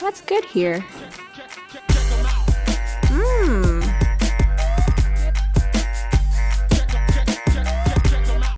What's good here?